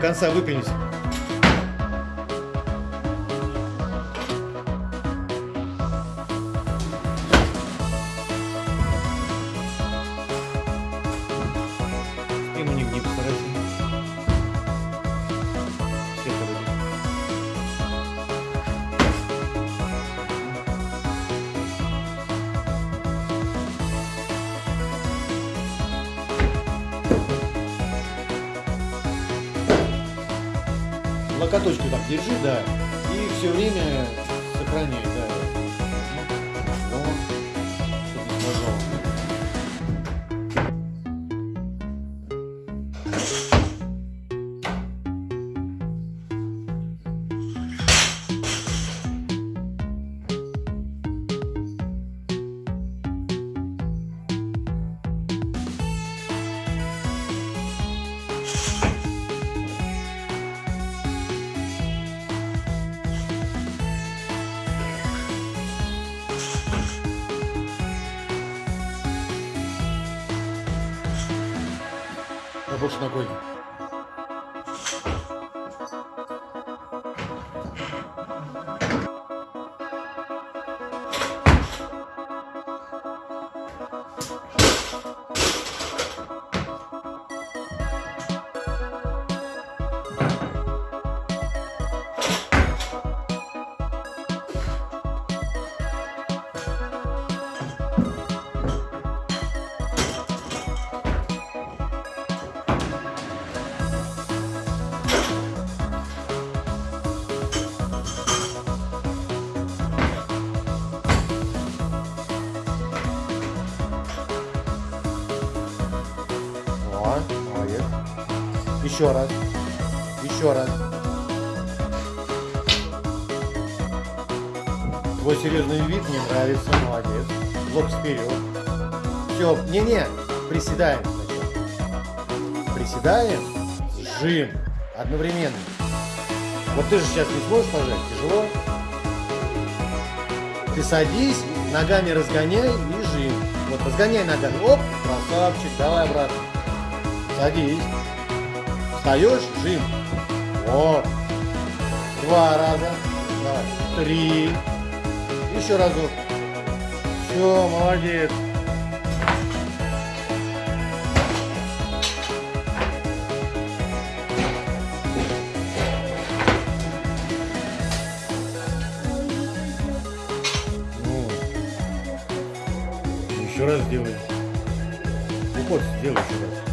конца выпрямись. Локоточку так держи, да. И все время сохраняй, да. А больше ногой. Еще раз. Еще раз. Твой серьезный вид мне нравится. Молодец. Лоб вперед. Все. Не-не. Приседаем сначала. Приседаем. Жим. Одновременно. Вот ты же сейчас не сможешь пожать. Тяжело. Ты садись, ногами разгоняй и жим. Вот, разгоняй ногами. Оп, красавчик, давай обратно. Садись. Встаешь, жим. Вот. Два раза. Давай. Три. Еще разок. Все, молодец. Ну, еще раз сделай. Уход сделай еще раз.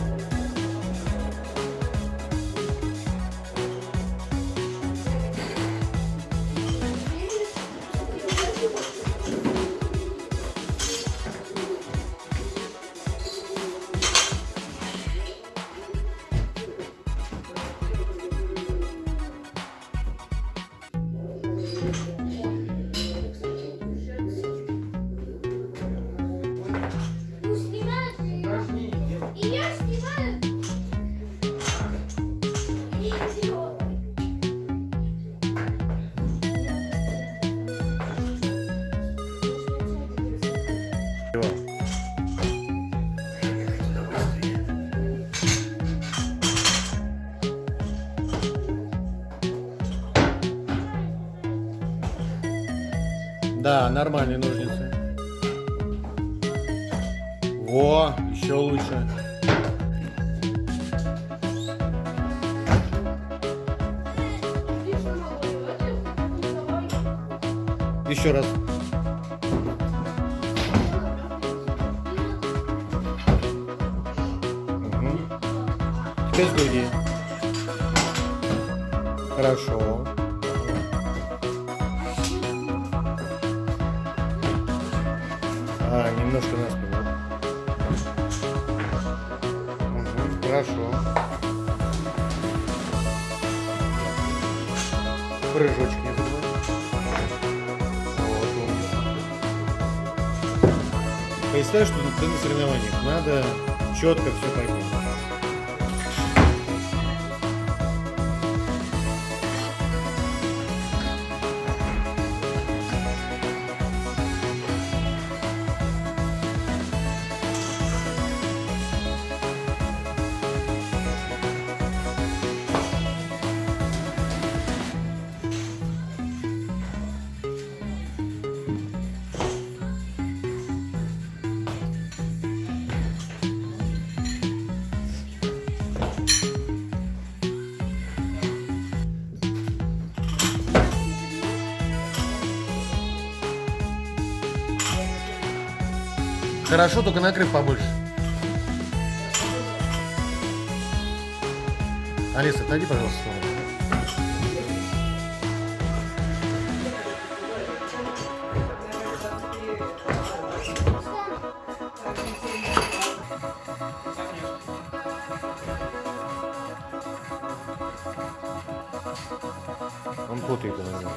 Нормальные ножницы. Во, еще лучше. Еще раз. Мгм. Теперь с груди. Хорошо. А, немножко на. Мгм, Хорошо. Прыжочек не забывай. Вот. Представь, что ты на соревнованиях. Надо четко все пойти. Хорошо, только накрыв побольше. Алиса, отойди, пожалуйста. Он путает иногда.